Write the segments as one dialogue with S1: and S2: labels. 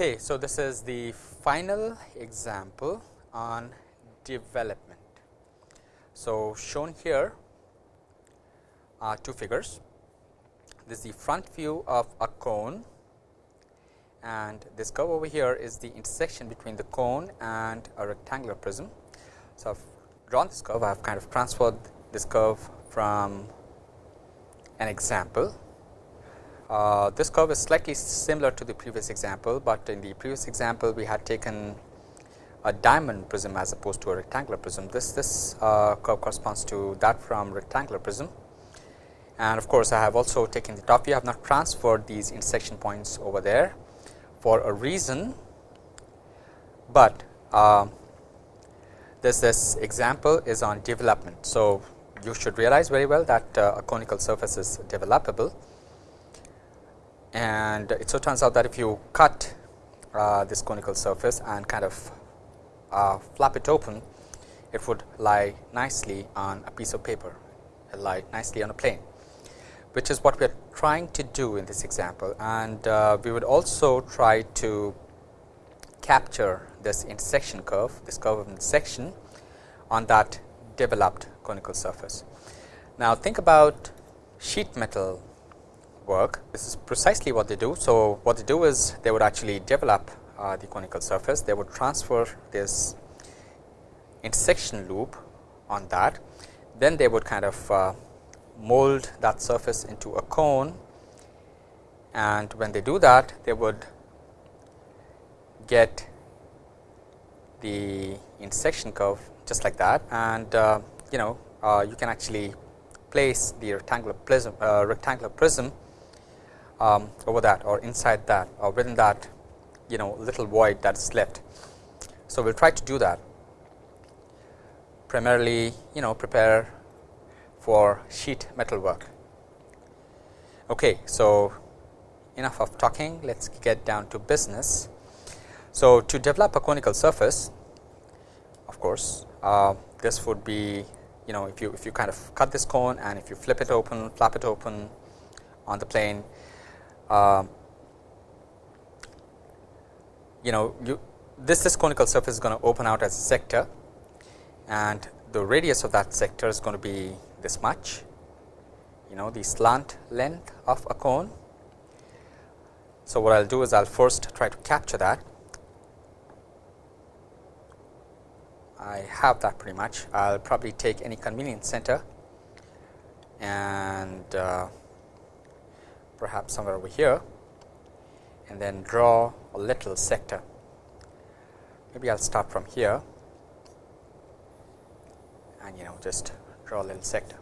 S1: Okay, so this is the final example on development. So, shown here are two figures. This is the front view of a cone and this curve over here is the intersection between the cone and a rectangular prism. So, I have drawn this curve, I have kind of transferred this curve from an example uh, this curve is slightly similar to the previous example, but in the previous example we had taken a diamond prism as opposed to a rectangular prism. This, this uh, curve corresponds to that from rectangular prism and of course, I have also taken the top view. I have not transferred these intersection points over there for a reason, but uh, this, this example is on development. So, you should realize very well that uh, a conical surface is developable and it so turns out that if you cut uh, this conical surface and kind of uh, flap it open, it would lie nicely on a piece of paper, it lie nicely on a plane, which is what we are trying to do in this example. And uh, we would also try to capture this intersection curve, this curve of intersection on that developed conical surface. Now, think about sheet metal work. This is precisely what they do. So, what they do is they would actually develop uh, the conical surface, they would transfer this intersection loop on that, then they would kind of uh, mold that surface into a cone and when they do that they would get the intersection curve just like that and uh, you know uh, you can actually place the rectangular prism uh, rectangular prism um, over that or inside that or within that you know little void that is left. So, we will try to do that primarily you know prepare for sheet metal work. Okay, so enough of talking let us get down to business. So, to develop a conical surface of course, uh, this would be you know if you if you kind of cut this cone and if you flip it open flap it open on the plane uh, you know you this this conical surface is going to open out as a sector and the radius of that sector is going to be this much. You know the slant length of a cone. So, what I will do is I will first try to capture that. I have that pretty much. I will probably take any convenient center and uh, perhaps somewhere over here and then draw a little sector. Maybe I will start from here and you know just draw a little sector.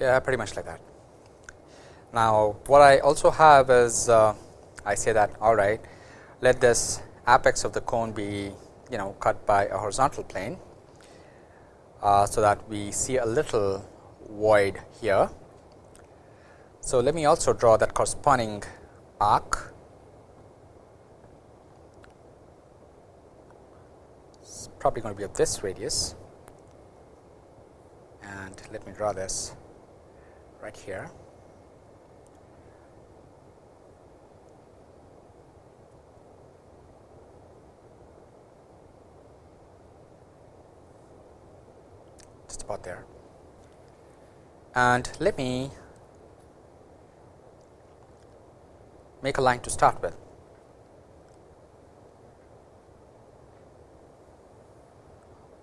S1: Yeah, pretty much like that. Now, what I also have is uh, I say that all right, let this apex of the cone be you know cut by a horizontal plane. Uh, so, that we see a little void here. So, let me also draw that corresponding arc. It's probably going to be of this radius and let me draw this right here. Just about there. And let me make a line to start with.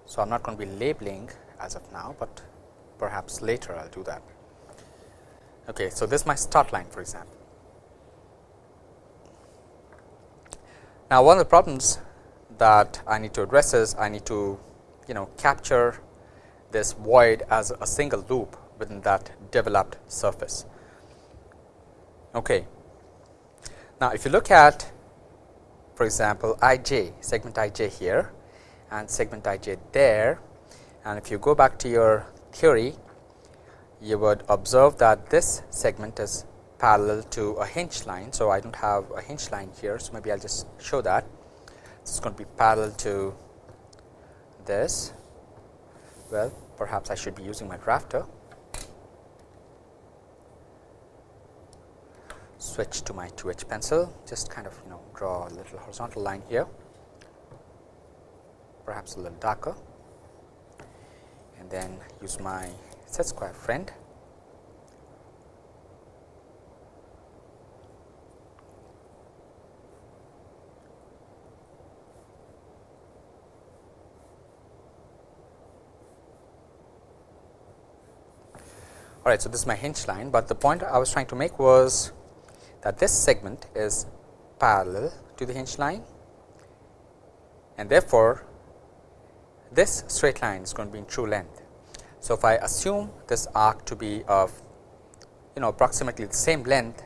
S1: So, I am not going to be labeling as of now, but perhaps later I will do that. Okay, so this is my start line for example. Now, one of the problems that I need to address is I need to you know capture this void as a single loop within that developed surface. Okay. Now, if you look at for example, i j segment i j here and segment i j there and if you go back to your theory you would observe that this segment is parallel to a hinge line. So, I do not have a hinge line here. So, maybe I will just show that this is going to be parallel to this. Well, perhaps I should be using my drafter. Switch to my 2H pencil, just kind of you know draw a little horizontal line here, perhaps a little darker and then use my set square friend All right, so this is my hinge line, but the point I was trying to make was that this segment is parallel to the hinge line and therefore, this straight line is going to be in true length. So, if I assume this arc to be of you know approximately the same length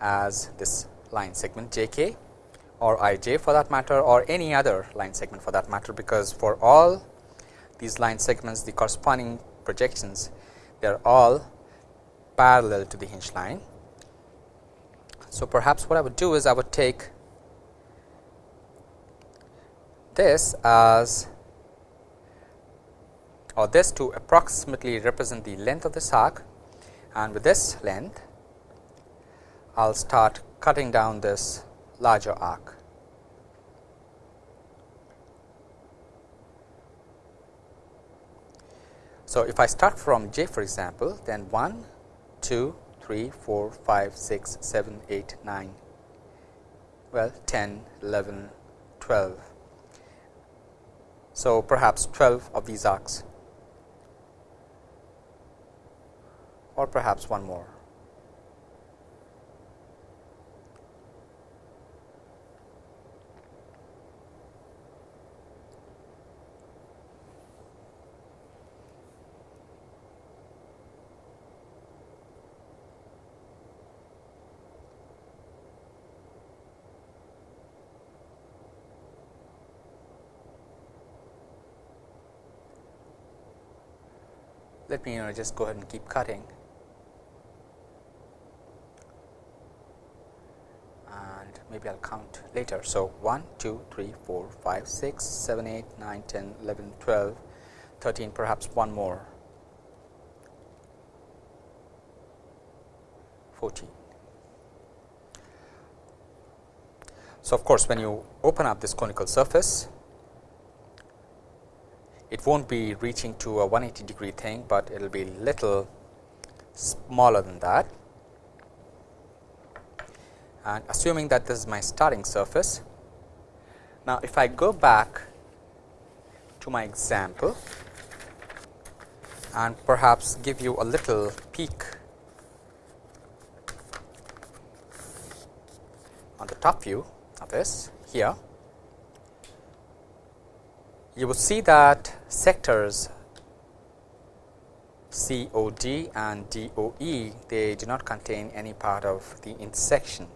S1: as this line segment j k or i j for that matter or any other line segment for that matter, because for all these line segments the corresponding projections they are all parallel to the hinge line. So, perhaps what I would do is I would take this as or this to approximately represent the length of this arc and with this length I will start cutting down this larger arc. So, if I start from j for example, then 1, 2, 3, 4, 5, 6, 7, 8, 9, well 10, 11, 12. So, perhaps 12 of these arcs or perhaps one more. Let me you know just go ahead and keep cutting. Maybe I will count later. So, 1, 2, 3, 4, 5, 6, 7, 8, 9, 10, 11, 12, 13 perhaps one more 14. So, of course, when you open up this conical surface, it not be reaching to a 180 degree thing, but it will be little smaller than that and assuming that this is my starting surface. Now, if I go back to my example and perhaps give you a little peek on the top view of this here, you will see that sectors COD and DOE they do not contain any part of the intersection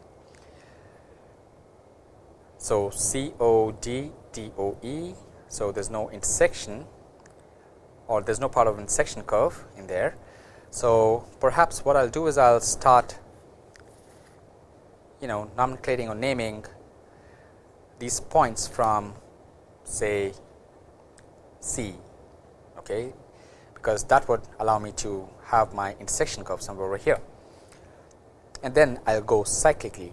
S1: so, C O D D O E. So, there is no intersection or there is no part of intersection curve in there. So, perhaps what I will do is I will start you know nomenclating or naming these points from say C okay, because that would allow me to have my intersection curve somewhere over here and then I will go cyclically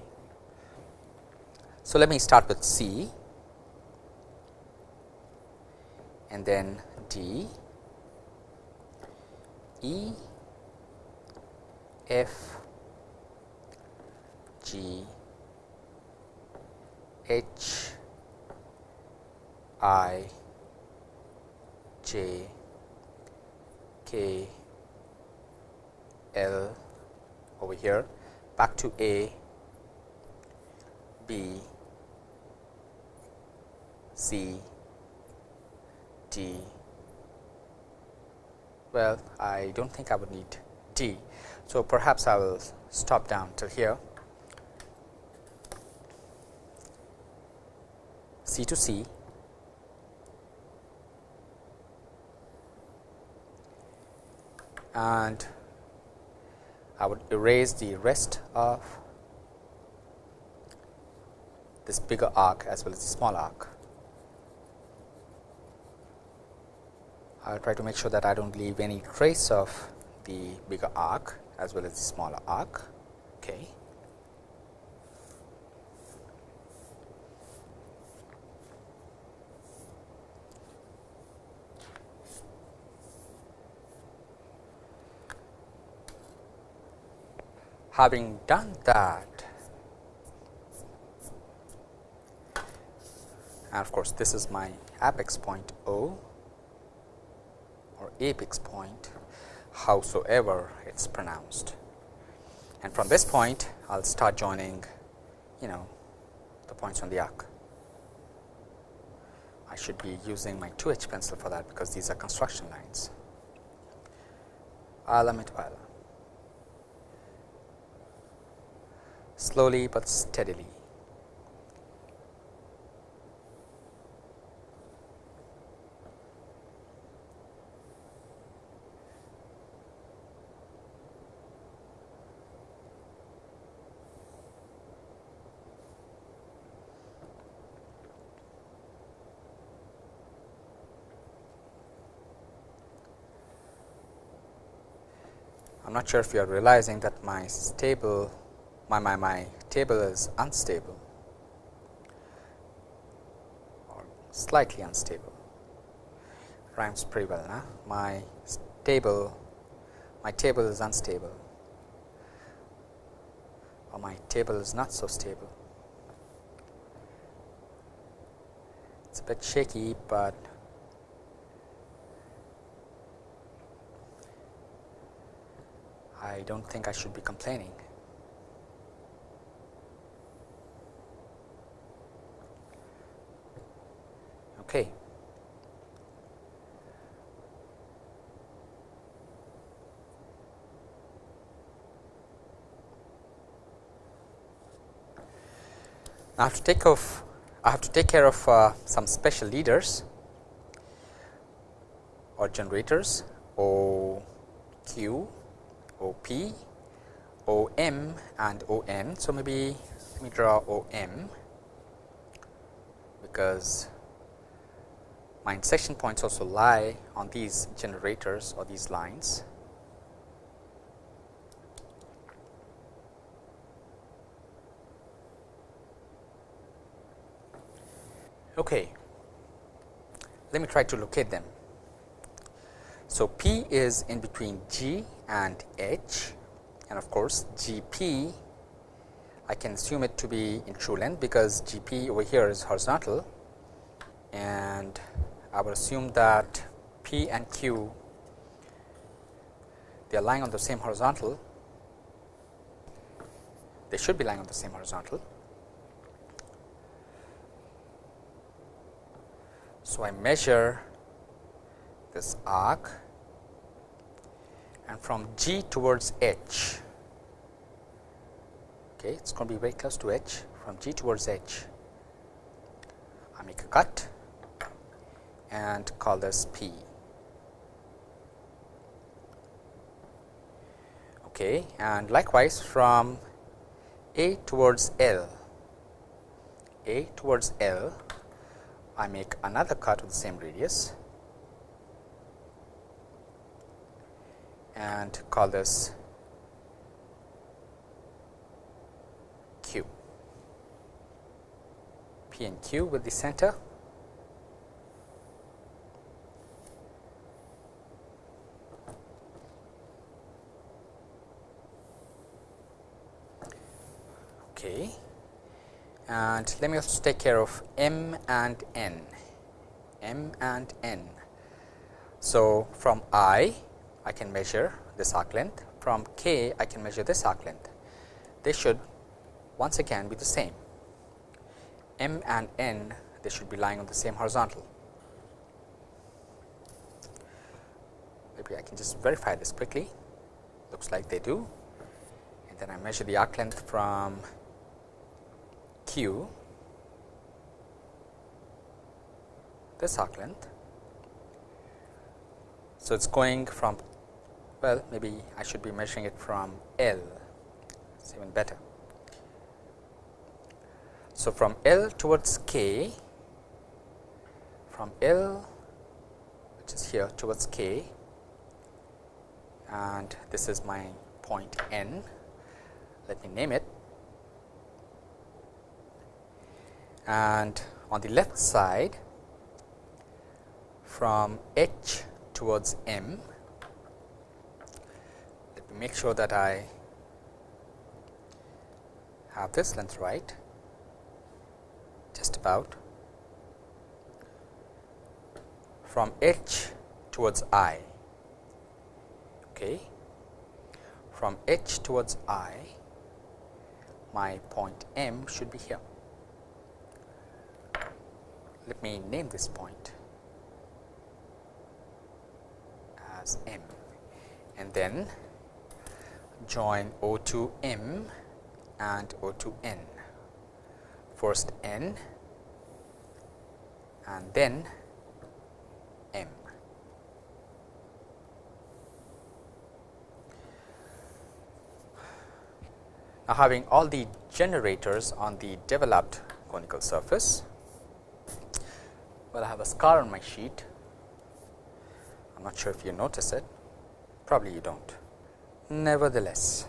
S1: so, let me start with C and then D, E, F, G, H, I, J, K, L over here. Back to A, B, C, D. Well, I do not think I would need D. So, perhaps I will stop down till here C to C and I would erase the rest of this bigger arc as well as the small arc. I will try to make sure that I do not leave any trace of the bigger arc as well as the smaller arc. Okay. Having done that, and of course, this is my apex point O apex point howsoever it is pronounced. And from this point, I will start joining you know the points on the arc. I should be using my 2H pencil for that because these are construction lines. Alamit Ala. slowly but steadily. Not sure if you are realizing that my stable my, my, my table is unstable. Or slightly unstable. Rhymes pretty well nah? my table my table is unstable. Or my table is not so stable. It's a bit shaky but I don't think I should be complaining Okay. I have to take off I have to take care of uh, some special leaders or generators O Q, O P, O M and O N. So, maybe let me draw O M because my intersection points also lie on these generators or these lines. Okay. Let me try to locate them. So, P is in between G and H and of course, G P I can assume it to be in true length because G P over here is horizontal and I will assume that P and Q they are lying on the same horizontal, they should be lying on the same horizontal. So, I measure this arc and from G towards H, okay, it is going to be very close to H from G towards H. I make a cut and call this P. Okay, and likewise from A towards L, A towards L, I make another cut of the same radius and call this Q. P and Q with the center Okay. And let me also take care of m and n, m and n. So, from i, I can measure this arc length, from k, I can measure this arc length. They should once again be the same. m and n, they should be lying on the same horizontal. Maybe I can just verify this quickly, looks like they do. And then I measure the arc length from q this arc length. So, it is going from well maybe I should be measuring it from L. It's even better. So, from L towards K from L which is here towards K and this is my point N. Let me name it. And on the left side from H towards M make sure that I have this length right just about. From H towards I okay? From H towards I my point M should be here. Let me name this point as M. And then join O to M and O to N first N and then M. Now, having all the generators on the developed conical surface, well I have a scar on my sheet. I am not sure if you notice it, probably you do not. Nevertheless,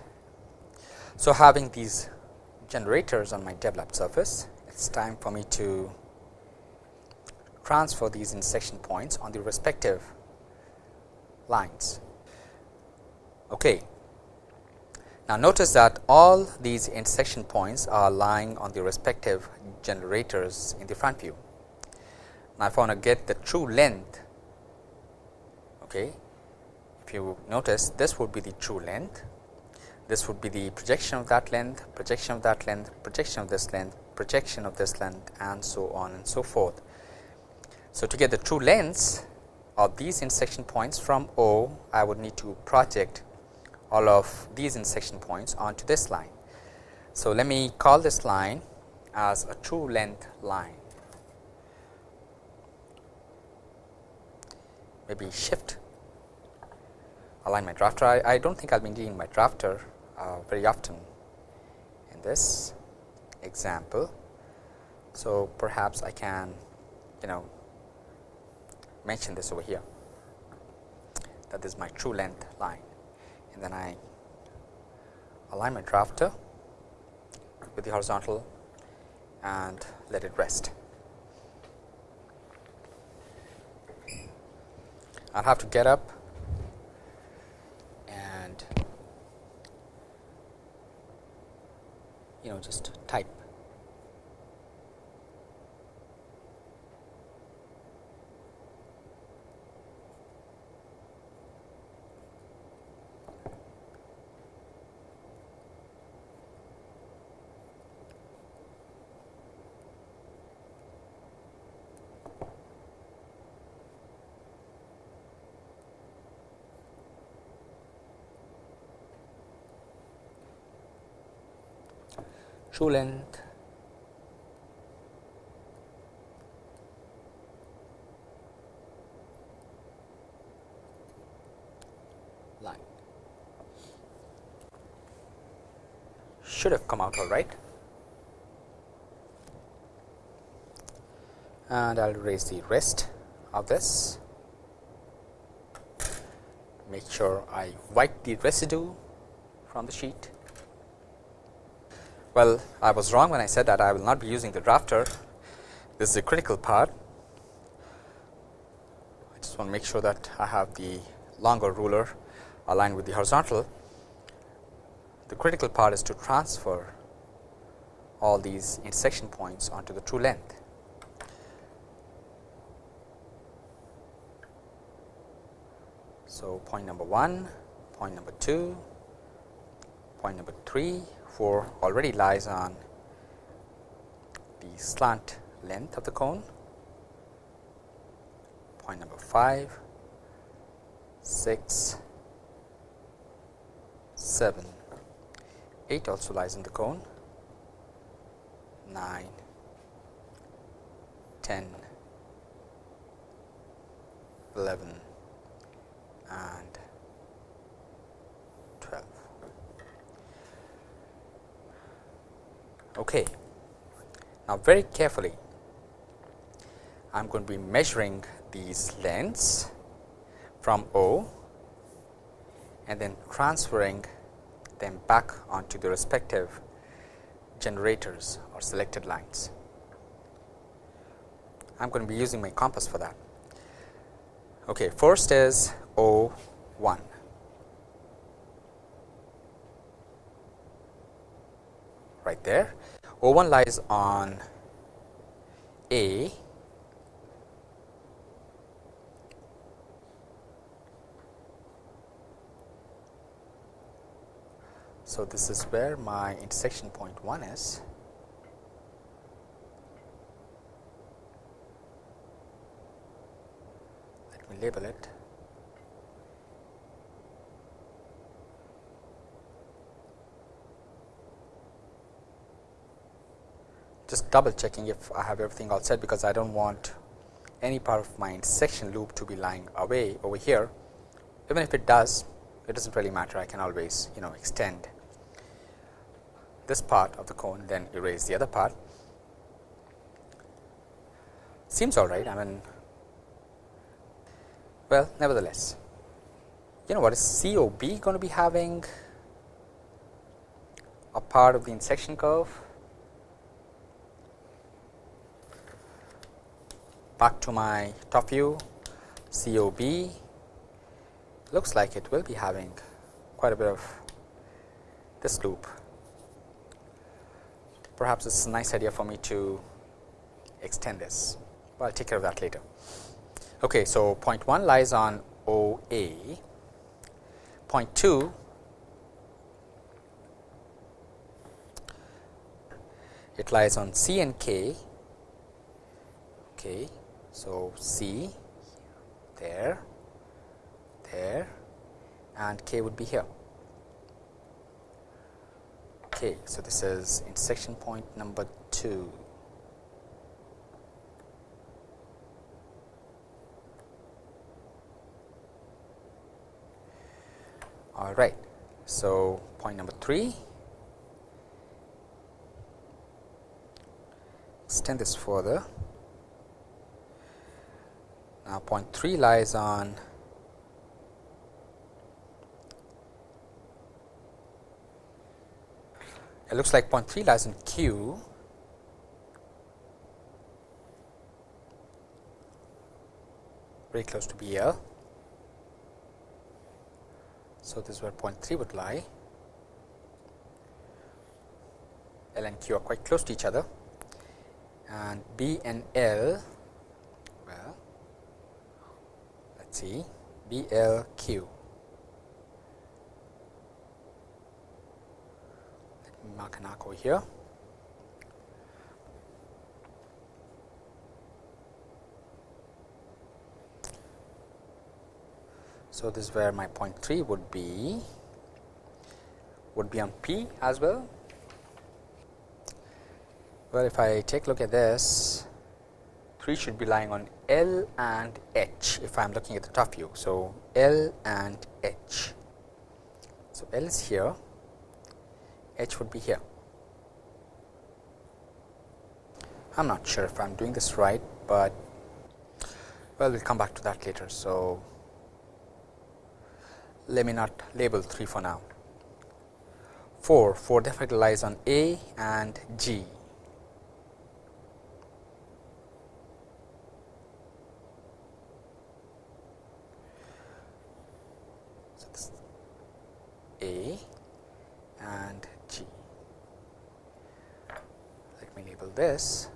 S1: so having these generators on my developed surface, it is time for me to transfer these intersection points on the respective lines. Okay. Now, notice that all these intersection points are lying on the respective generators in the front view. Now, if I want to get the true length, okay, if you notice this would be the true length, this would be the projection of that length, projection of that length, projection of this length, projection of this length and so on and so forth. So, to get the true lengths of these intersection points from O, I would need to project all of these intersection points onto this line. So, let me call this line as a true length line. maybe shift align my drafter. I, I do not think I will be needing my drafter uh, very often in this example. So, perhaps I can you know mention this over here that this is my true length line and then I align my drafter with the horizontal and let it rest. I will have to get up and you know just true length. Line. Should have come out all right. And I will raise the rest of this. Make sure I wipe the residue from the sheet well, I was wrong when I said that I will not be using the drafter. This is a critical part. I just want to make sure that I have the longer ruler aligned with the horizontal. The critical part is to transfer all these intersection points onto the true length. So, point number 1, point number 2, point number 3, 4 already lies on the slant length of the cone. Point number 5, 6, 7, 8 also lies in the cone, 9, 10, 11 and Okay. Now, very carefully I am going to be measuring these lengths from O and then transferring them back onto the respective generators or selected lines. I am going to be using my compass for that. Okay, first is O 1. Right there. O 1 lies on A So, this is where my intersection point 1 is. Let me label it. Just double checking if I have everything all set, because I do not want any part of my intersection loop to be lying away over here. Even if it does, it does not really matter, I can always you know extend this part of the cone then erase the other part. Seems all right. I mean well nevertheless. You know what? Is COB going to be having a part of the intersection curve back to my top view COB looks like it will be having quite a bit of this loop perhaps it's a nice idea for me to extend this, but I'll take care of that later. Okay, so point 1 lies on OA, point 2 it lies on C and K. Okay, so C there, there, and K would be here. Okay, so this is intersection point number 2. All right. So, point number 3 extend this further. Now, point 3 lies on it looks like point 3 lies in Q. Very close to BL. So, this is where point 3 would lie. L and Q are quite close to each other. And B and L well let us see B L Q mark an arc here. So, this is where my point 3 would be would be on P as well. Well, if I take a look at this 3 should be lying on L and H if I am looking at the top view. So, L and H. So, L is here h would be here. I am not sure if I am doing this right, but well we will come back to that later. So, let me not label 3 for now. 4, 4 definitely lies on A and G. So, A and G. Let me label this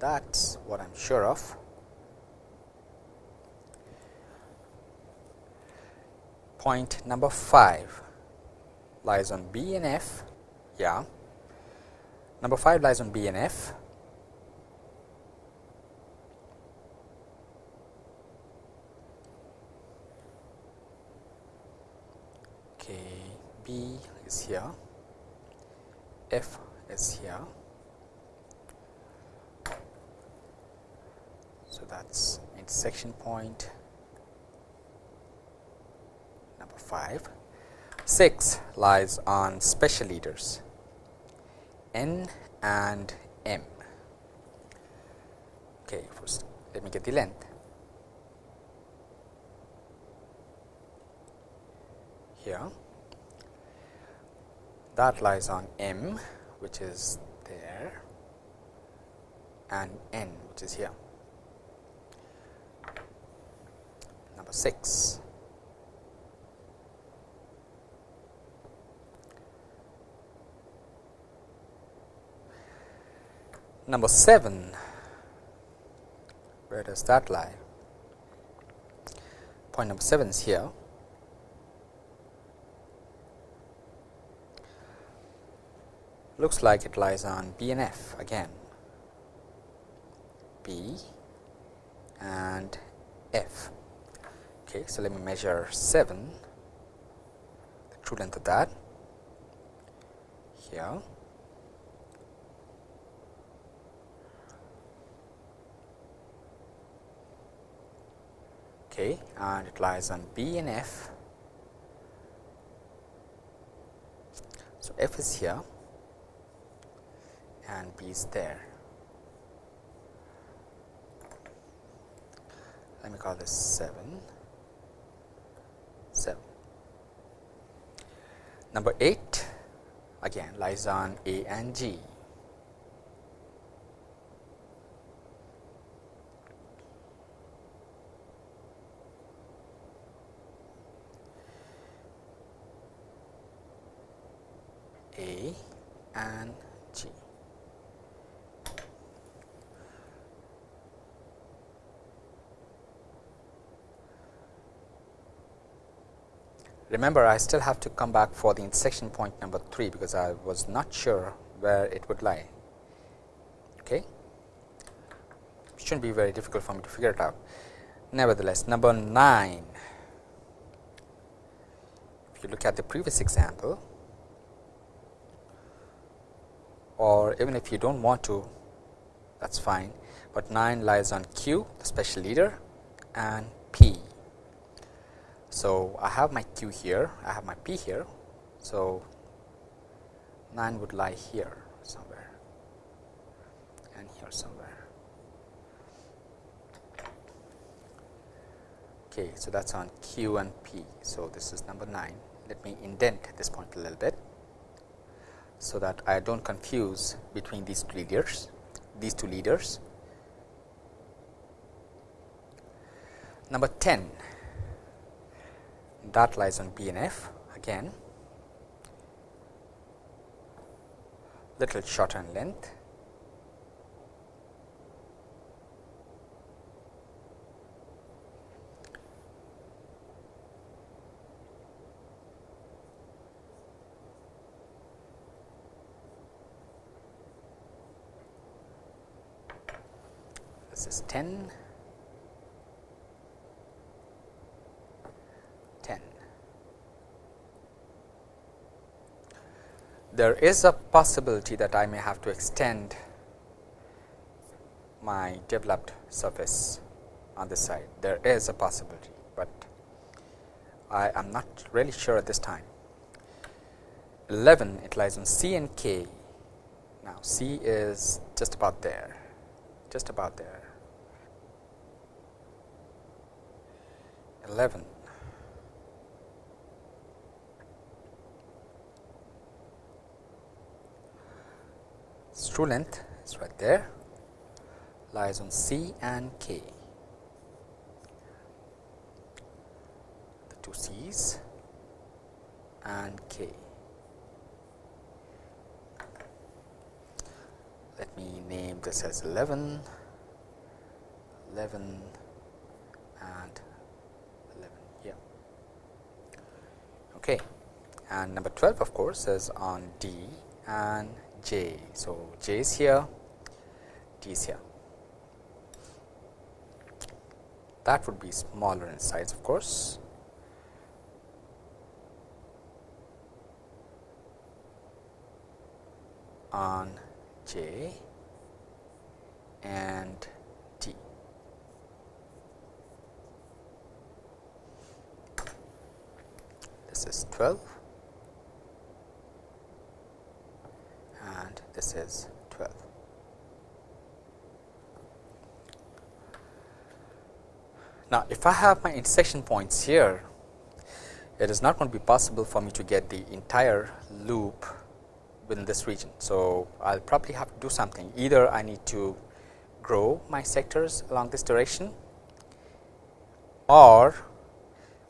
S1: that is what I am sure of. Point number 5 lies on B and F, yeah. Number 5 lies on B and F. Okay, B is here, F is here. So, that is intersection point number 5. 6 lies on special leaders N and m. Okay, first let me get the length. Here, that lies on m, which is there, and n, which is here. Number 6. Number 7, where does that lie? Point number 7 is here. Looks like it lies on B and F again. B and F. Okay, so let me measure 7, the true length of that here. okay, and it lies on B and F. So, F is here and B is there. Let me call this 7, 7. Number 8 again lies on A and G. A and G. Remember, I still have to come back for the intersection point number 3, because I was not sure where it would lie. Okay. It should not be very difficult for me to figure it out. Nevertheless, number 9, if you look at the previous example, or even if you do not want to that is fine, but 9 lies on Q the special leader and P. So, I have my Q here, I have my P here. So, 9 would lie here somewhere and here somewhere. Okay, so that is on Q and P. So, this is number 9. Let me indent this point a little bit so that I do not confuse between these two leaders, these two leaders. Number 10 that lies on B and F again little shorter in length this is 10, 10. There is a possibility that I may have to extend my developed surface on this side. There is a possibility, but I am not really sure at this time. 11 it lies on C and K. Now, C is just about there, just about there. 11. True length is right there lies on C and K. The two C's and K. Let me name this as 11, 11 and Okay. And number 12 of course is on D and J. So, J is here, t is here. That would be smaller in size of course. on J and this is 12 and this is 12. 12. Now, if I have my intersection points here, it is not going to be possible for me to get the entire loop within this region. So, I will probably have to do something either I need to grow my sectors along this direction or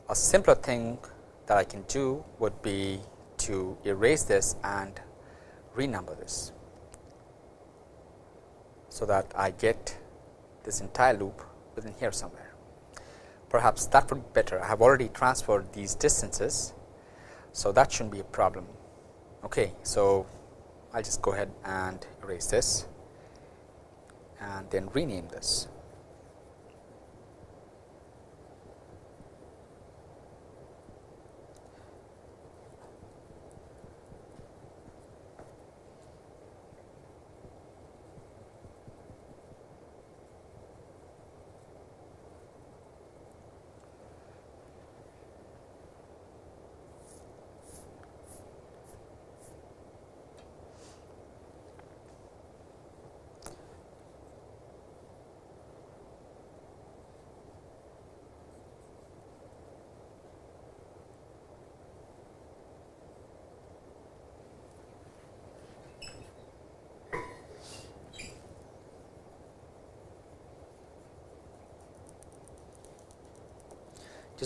S1: a simpler thing that I can do would be to erase this and renumber this. So, that I get this entire loop within here somewhere. Perhaps that would be better. I have already transferred these distances. So, that should not be a problem. Okay. So, I will just go ahead and erase this and then rename this.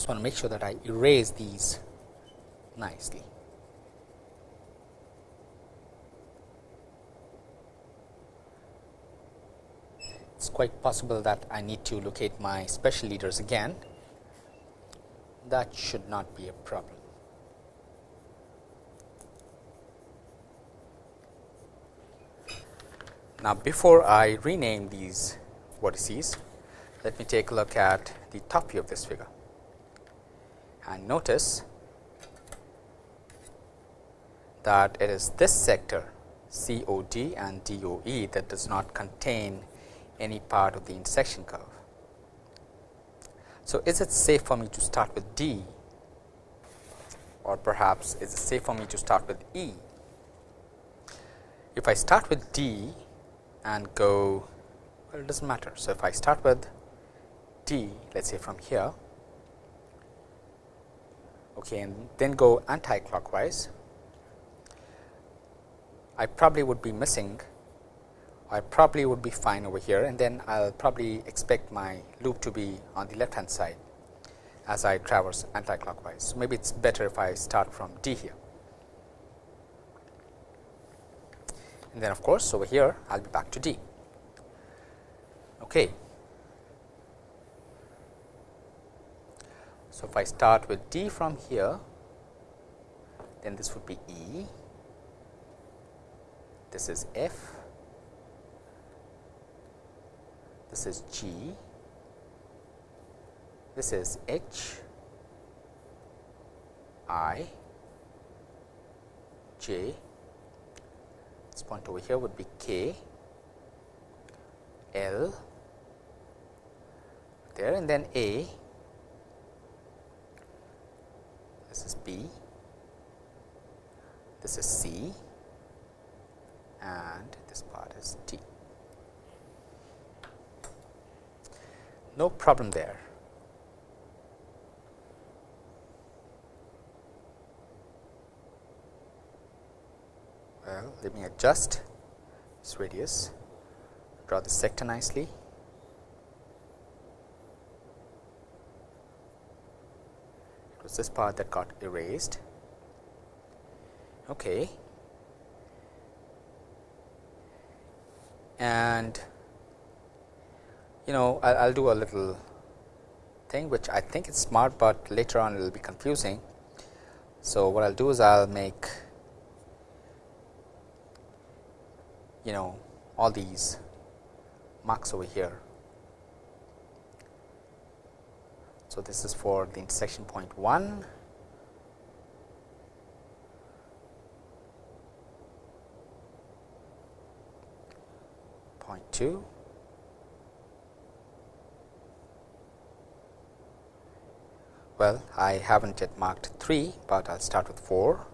S1: Just want to make sure that I erase these nicely. It is quite possible that I need to locate my special leaders again. That should not be a problem. Now, before I rename these vertices, let me take a look at the top view of this figure and notice that it is this sector COD and DOE that does not contain any part of the intersection curve. So, is it safe for me to start with D or perhaps is it safe for me to start with E? If I start with D and go well it does not matter. So, if I start with D let us say from here okay, and then go anti-clockwise, I probably would be missing I probably would be fine over here and then I will probably expect my loop to be on the left hand side as I traverse anti-clockwise. So, maybe it is better if I start from D here. And then of course, over here I will be back to D. Okay. So, if I start with D from here, then this would be E, this is F, this is G, this is H, I, J, this point over here would be K, L, there and then A, this is B, this is C and this part is T. No problem there. Well, let me adjust this radius, draw the sector nicely. This part that got erased. Okay. And you know I will do a little thing which I think is smart, but later on it will be confusing. So, what I will do is I will make you know all these marks over here So, this is for the intersection point 1 point 2 well I haven't yet marked 3, but I will start with 4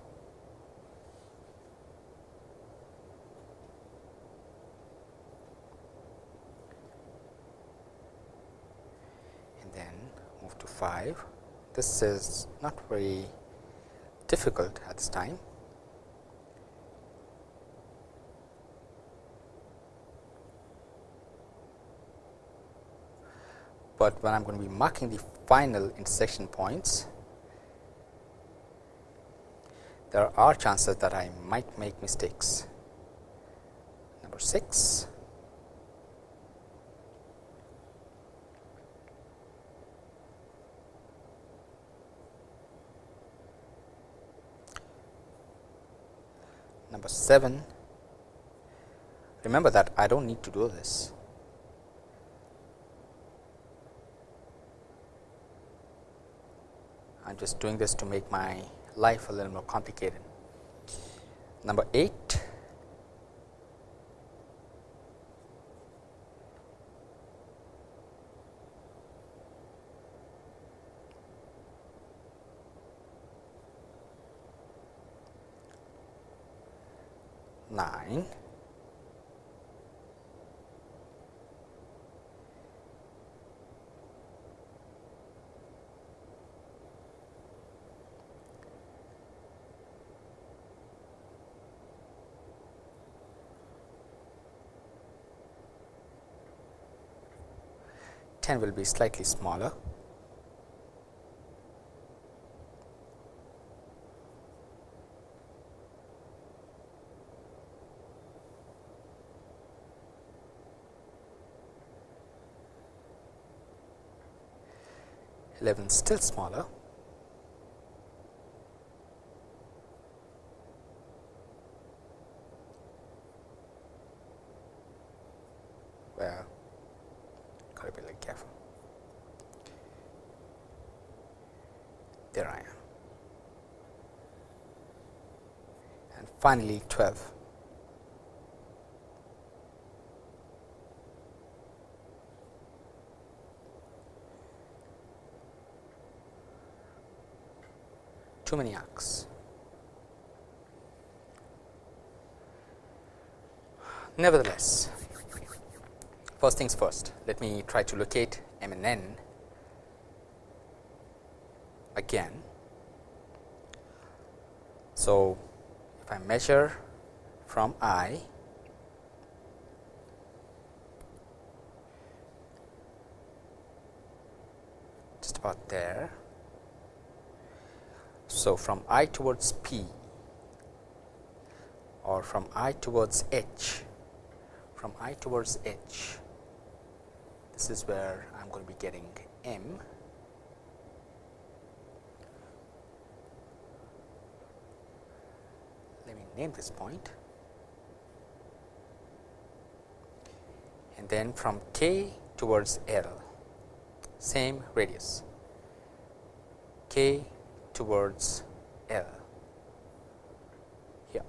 S1: 5. This is not very difficult at this time. But when I am going to be marking the final intersection points, there are chances that I might make mistakes. Number 6, number 7 remember that I do not need to do this. I am just doing this to make my life a little more complicated. Number 8 9 10 will be slightly smaller. Eleven still smaller. Well, gotta be like careful. There I am. And finally 12. Many. Nevertheless, first things first, let me try to locate m and n again. So, if I measure from I just about there. So, from I towards P or from I towards H, from I towards H, this is where I am going to be getting M Let me name this point. and then from k towards L same radius k towards L here.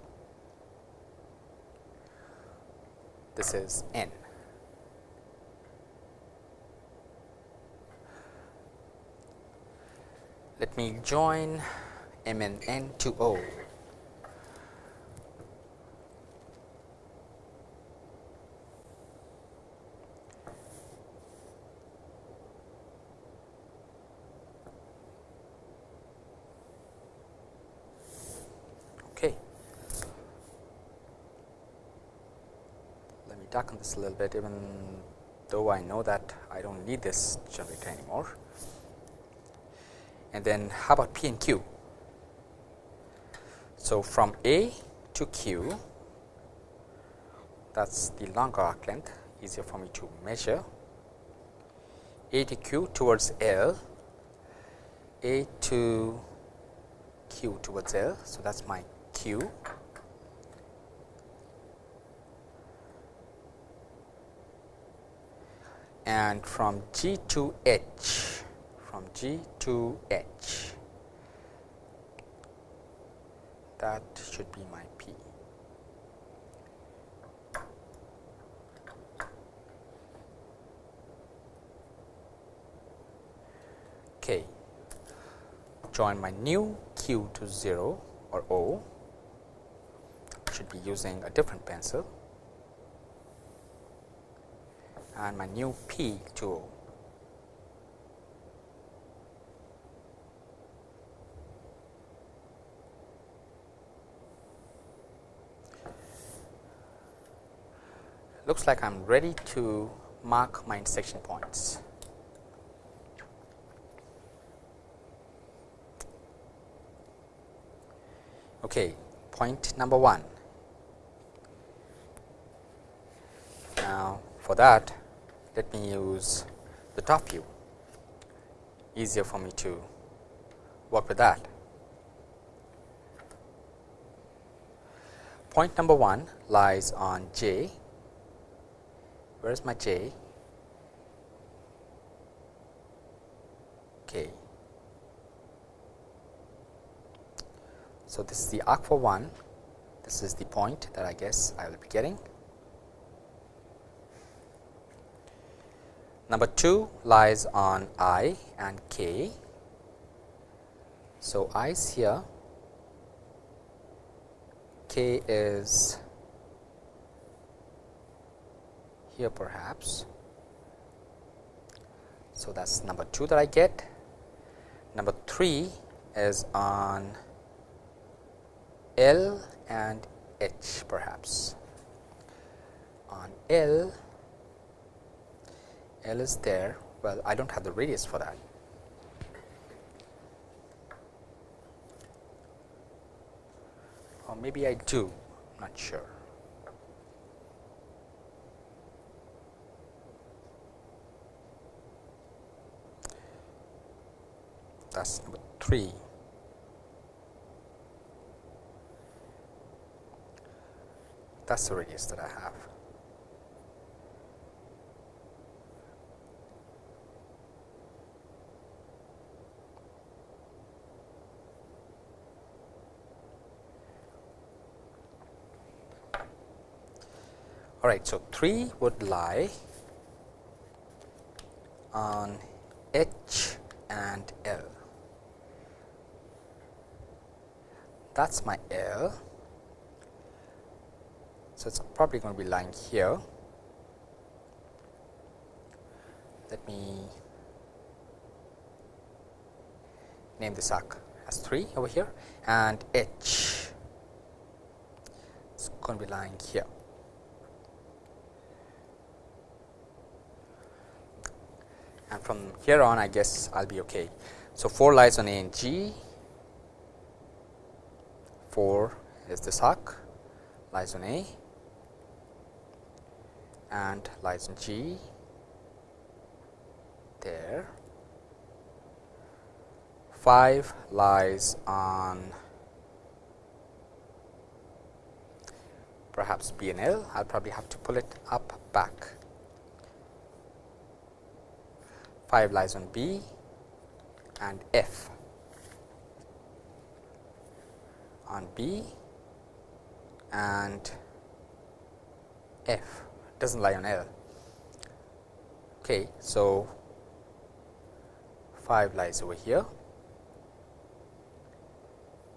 S1: This is n. Let me join m and n to O darken this a little bit even though I know that I do not need this generator anymore. And then how about P and Q? So, from A to Q that is the longer arc length easier for me to measure A to Q towards L, A to Q towards L. So, that is my Q and from G to H from G to H that should be my P. Okay. Join my new Q to 0 or O should be using a different pencil and my new P tool, Looks like I am ready to mark my intersection points. Okay, point number 1. Now, for that let me use the top view easier for me to work with that. Point number 1 lies on j. Where is my j? Okay. So, this is the arc for 1, this is the point that I guess I will be getting. Number 2 lies on i and k. So, i is here, k is here perhaps. So, that is number 2 that I get. Number 3 is on L and H perhaps. On L L is there, well I do not have the radius for that. Or maybe I do, not sure. That is number 3. That is the radius that I have. All right, so 3 would lie on H and L. That is my L. So, it is probably going to be lying here. Let me name this arc as 3 over here and H is going to be lying here. And from here on I guess I will be okay. So, 4 lies on A and G, 4 is this arc lies on A. And lies on G. There, 5 lies on perhaps B and L, I will probably have to pull it up back 5 lies on B and F on B and F does not lie on L. Okay, so 5 lies over here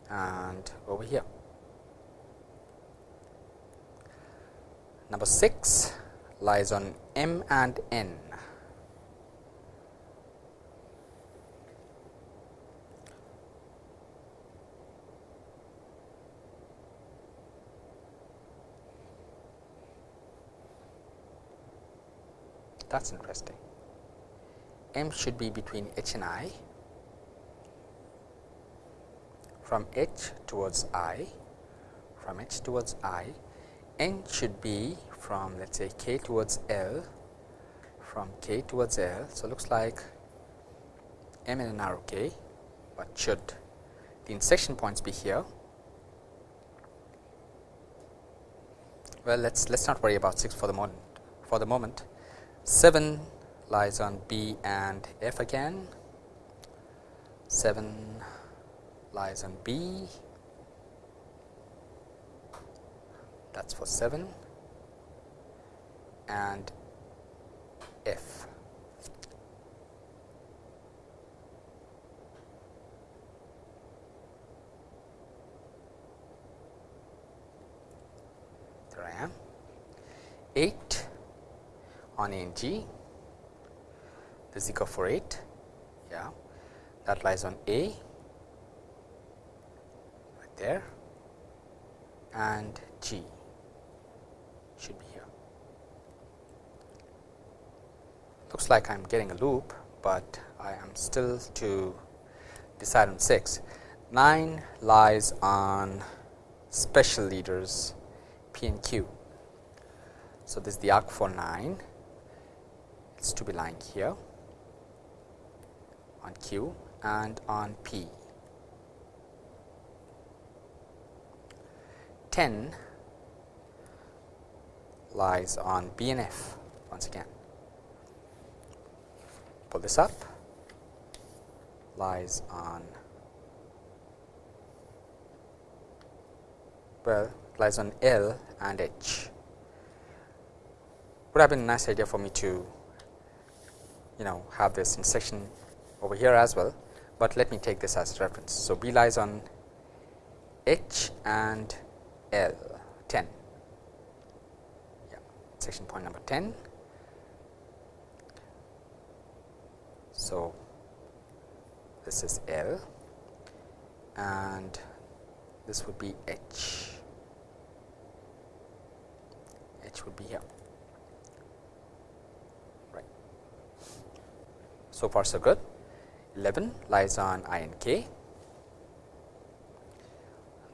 S1: and over here. Number 6 lies on M and N. that is interesting. M should be between H and I from H towards I from H towards I N should be from let us say K towards L from K towards L. So, looks like M and N are okay, but should the intersection points be here? Well, let us let us not worry about 6 for the moment for the moment 7 lies on B and F again, 7 lies on B, that is for 7 and F. There I am. 8 on NG, equal for 8 yeah that lies on A right there and G should be here. looks like I am getting a loop, but I am still to decide on 6. 9 lies on special leaders P and Q. So, this is the arc for 9, to be lying here on Q and on P. 10 lies on B and F once again. Pull this up lies on well lies on L and H. Would have been a nice idea for me to you know have this intersection over here as well, but let me take this as reference. So, B lies on H and L 10 yeah section point number 10. So, this is L and this would be H. H would be here. So far, so good. 11 lies on I and K.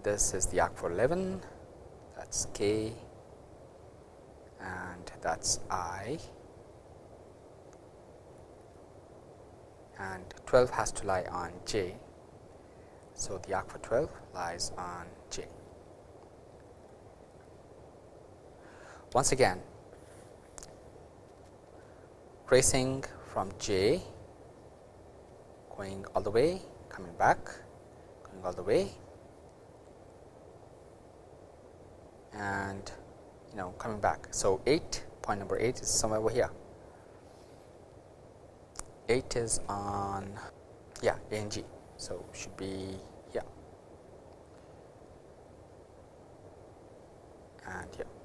S1: This is the arc for 11, that is K and that is I and 12 has to lie on J. So, the arc for 12 lies on J. Once again tracing from J going all the way coming back going all the way and you know coming back. So, 8 point number 8 is somewhere over here 8 is on yeah A and G. So, should be yeah and here.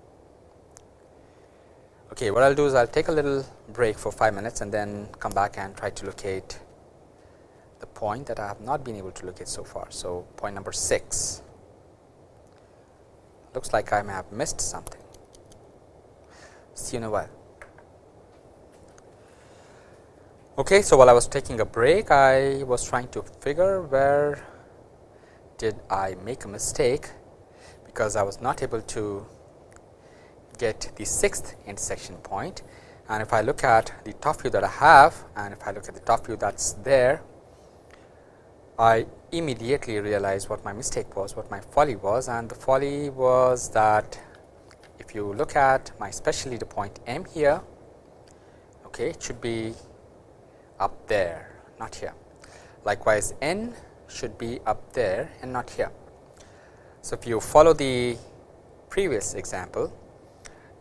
S1: Okay, what I will do is I will take a little break for 5 minutes and then come back and try to locate the point that I have not been able to locate so far. So, point number 6 looks like I may have missed something. See you in a while. Okay, so while I was taking a break, I was trying to figure where did I make a mistake, because I was not able to get the sixth intersection point. And if I look at the top view that I have and if I look at the top view that is there, I immediately realize what my mistake was, what my folly was and the folly was that if you look at my special leader point M here, okay, it should be up there not here. Likewise, n should be up there and not here. So, if you follow the previous example,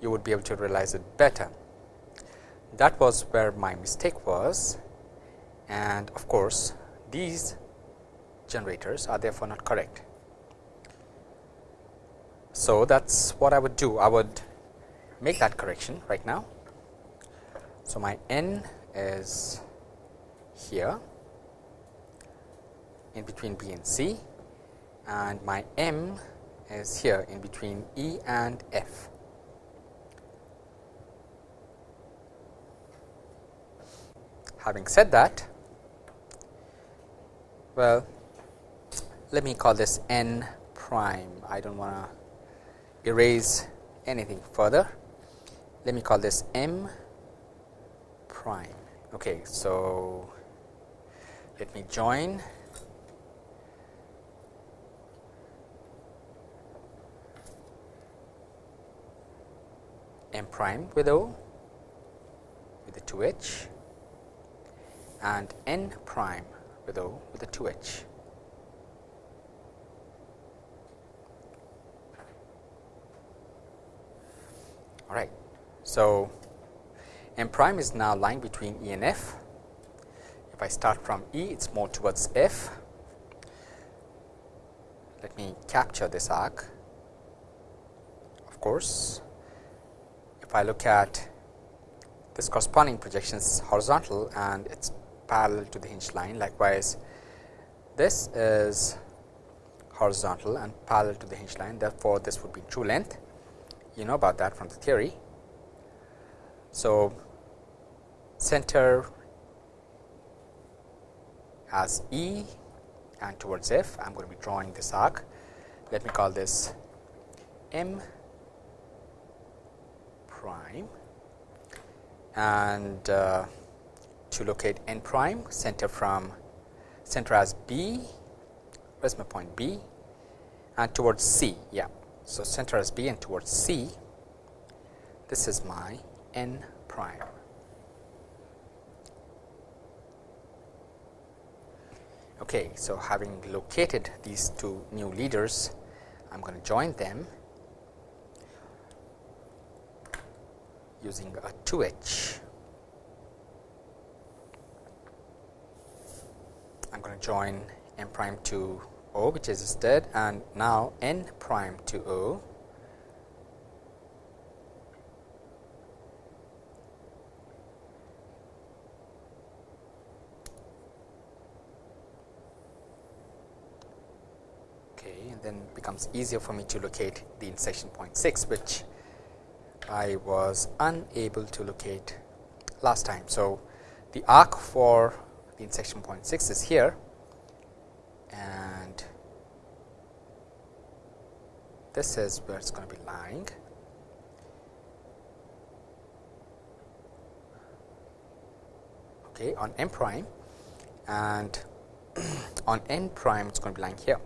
S1: you would be able to realize it better. That was where my mistake was and of course, these generators are therefore not correct. So, that is what I would do. I would make that correction right now. So, my n is here in between B and C and my M is here in between E and F. Having said that, well, let me call this n prime. I do not want to erase anything further. Let me call this m prime. Okay, so let me join m prime with O with the 2 h and n prime with O with a 2 h. All right. So, m prime is now lying between E and F if I start from E, it is more towards F. Let me capture this arc. Of course, if I look at this corresponding projection is horizontal and it is parallel to the hinge line. Likewise, this is horizontal and parallel to the hinge line. Therefore, this would be true length. You know about that from the theory. So, center as E and towards F, I am going to be drawing this arc. Let me call this M prime and uh, to locate n prime center from center as B, where is my point B and towards C. Yeah. So, center as B and towards C, this is my n prime. Okay, so having located these two new leaders, I am going to join them using a 2h. I am going to join n prime to O which is dead and now n prime to O Okay, and then becomes easier for me to locate the intersection point 6 which I was unable to locate last time. So, the arc for the intersection point 6 is here and this is where it is going to be lying. Okay, on m prime and on n prime it is going to be lying here.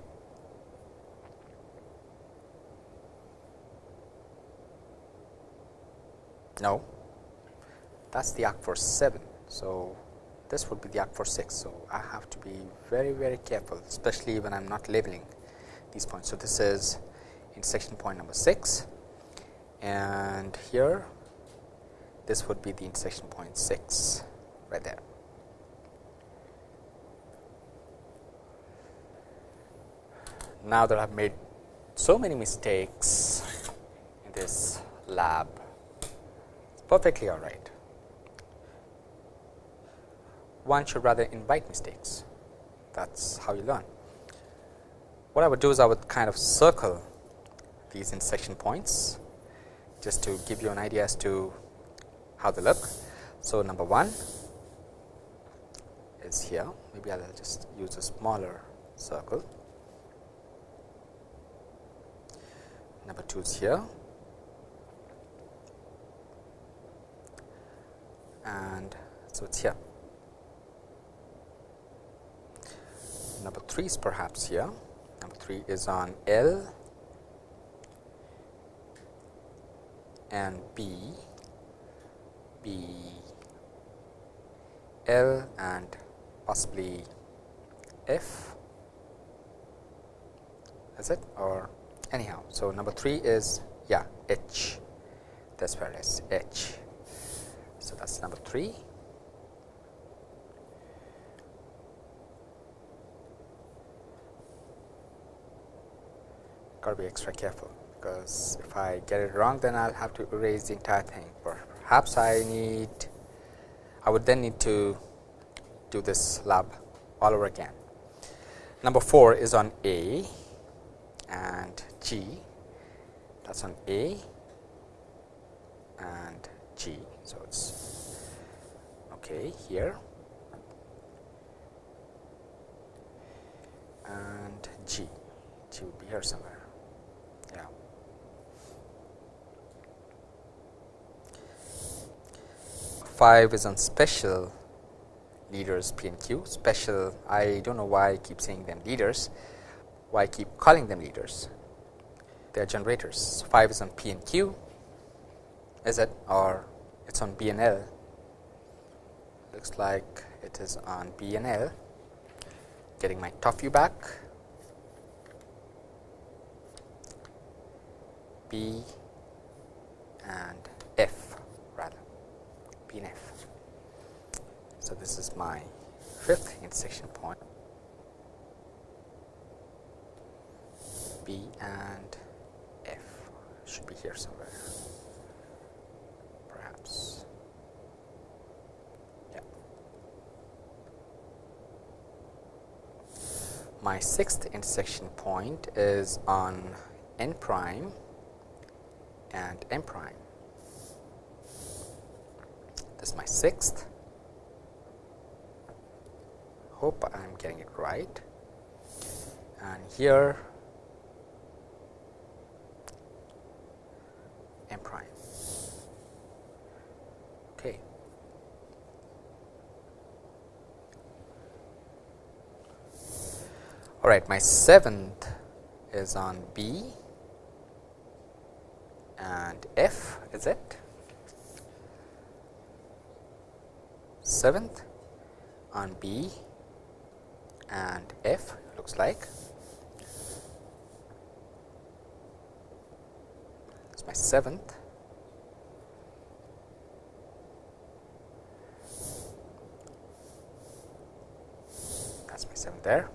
S1: No, that is the arc for 7. So, this would be the arc for 6. So, I have to be very very careful especially when I am not labeling these points. So, this is intersection point number 6 and here this would be the intersection point 6 right there. Now that I have made so many mistakes in this lab it's perfectly all right. One should rather invite mistakes that is how you learn. What I would do is I would kind of circle these intersection points just to give you an idea as to how they look. So, number 1 is here maybe I will just use a smaller circle. Number 2 is here and so it is here. Number 3 is perhaps here, number 3 is on L and B, B, L and possibly F is it or anyhow. So, number 3 is yeah H that is where it is H. So, that is number 3. Got to be extra careful, because if I get it wrong then I will have to erase the entire thing. Perhaps I need, I would then need to do this lab all over again. Number 4 is on A and G, that is on A and G. So, it is okay here and G, G would be here somewhere. 5 is on special leaders P and Q. Special I do not know why I keep saying them leaders. Why I keep calling them leaders. They are generators. 5 is on P and Q. Is it? Or it is on B and L. Looks like it is on B and L. Getting my top view back. B and F. B and F. So, this is my fifth intersection point B and F should be here somewhere. Perhaps. My sixth intersection point is on n prime and m prime. Is my sixth hope I am getting it right and here m prime. Okay. All right, my seventh is on B and F, is it? Seventh on B and F looks like. It's my seventh. That's my seventh there.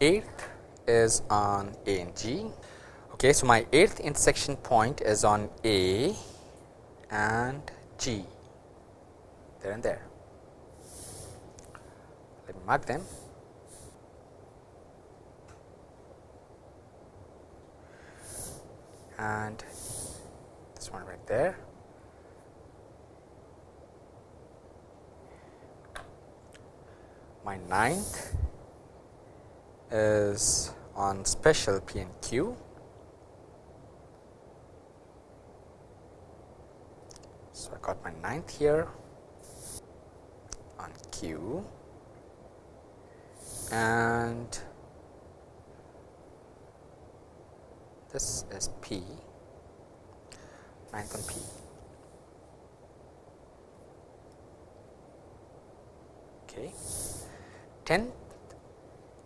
S1: Eighth is on A and G. Okay, so my eighth intersection point is on A and G, there and there. Let me mark them. And this one right there. My ninth is on special P and Q. So, I got my ninth here on Q and this is P, ninth on P. Okay. Tenth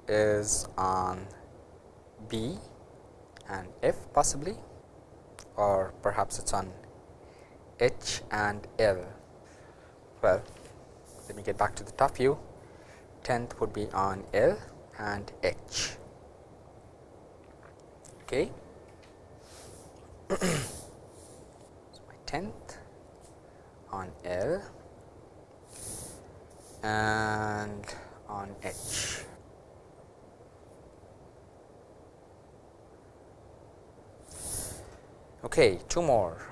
S1: is on B and F possibly or perhaps it is on H and L. Well, let me get back to the top view. 10th would be on L and H. Okay. so, my 10th on L and on H. Okay, two more.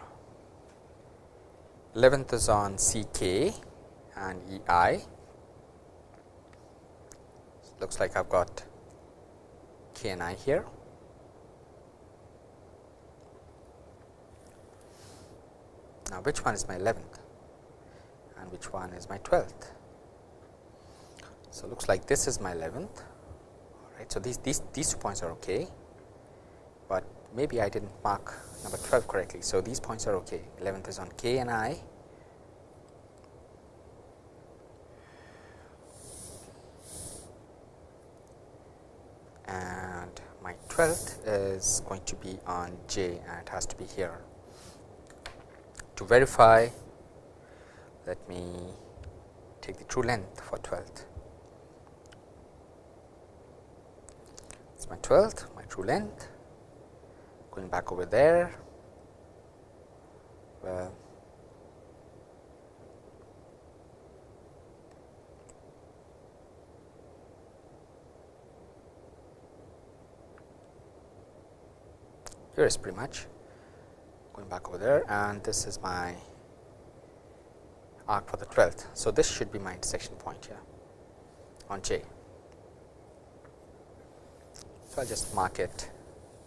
S1: 11th is on CK and EI. Looks like I've got K and I here. Now, which one is my 11th and which one is my 12th? So, looks like this is my 11th. All right. So, these, these, these two points are okay, maybe I did not mark number 12 correctly. So, these points are okay 11th is on K and I and my 12th is going to be on J and it has to be here. To verify let me take the true length for 12th. It is my 12th, my true length going back over there. Well, here is pretty much going back over there and this is my arc for the 12th. So, this should be my intersection point here on J. So, I will just mark it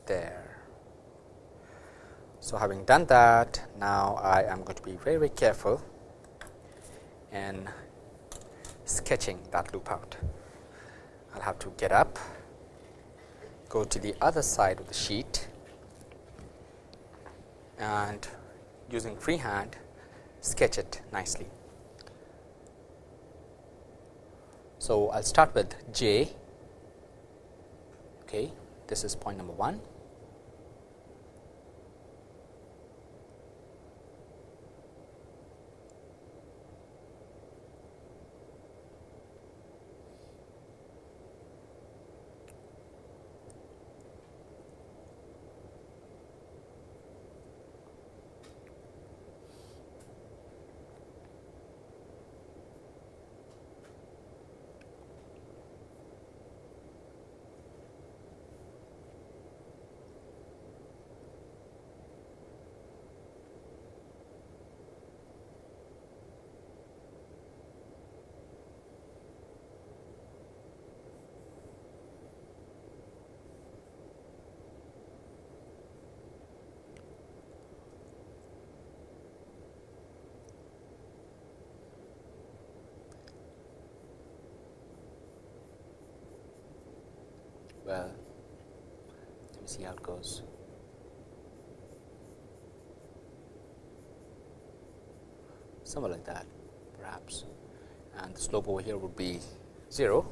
S1: there. So, having done that now I am going to be very very careful in sketching that loop out. I will have to get up, go to the other side of the sheet and using freehand sketch it nicely. So, I will start with J, okay. this is point number 1 well let me see how it goes. Somewhere like that perhaps. And the slope over here would be 0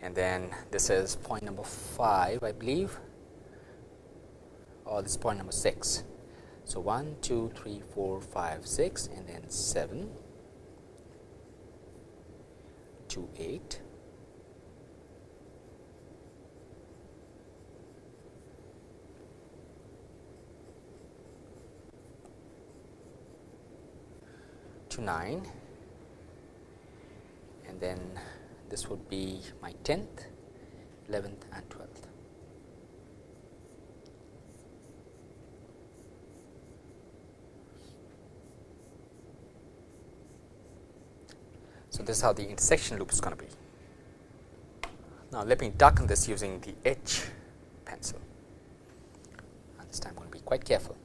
S1: and then this is point number 5 I believe. Or this is point number 6. So, 1, 2, 3, 4, 5, 6 and then 7 to 8 to 9 and then this would be my 10th, 11th and 12th. So, this is how the intersection loop is going to be. Now, let me darken this using the H pencil and this time I am going to be quite careful.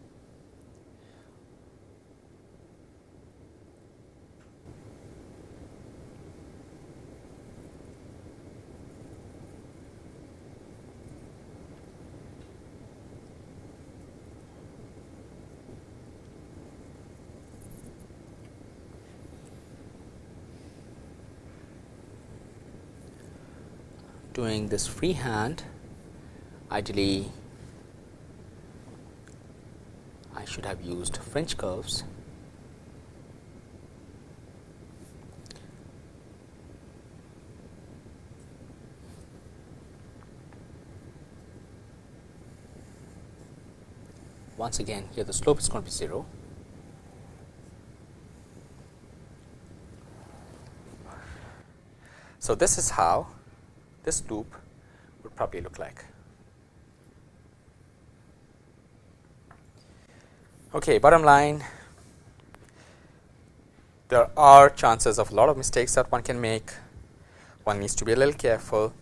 S1: Doing this freehand ideally I should have used French curves. Once again here the slope is going to be 0 so this is how this loop would probably look like. Okay, bottom line, there are chances of a lot of mistakes that one can make. One needs to be a little careful.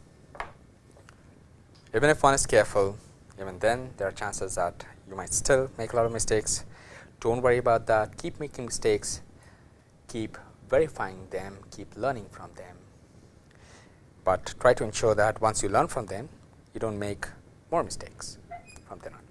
S1: Even if one is careful, even then there are chances that you might still make a lot of mistakes. Don't worry about that. Keep making mistakes. Keep verifying them. Keep learning from them but try to ensure that once you learn from them, you do not make more mistakes from then on.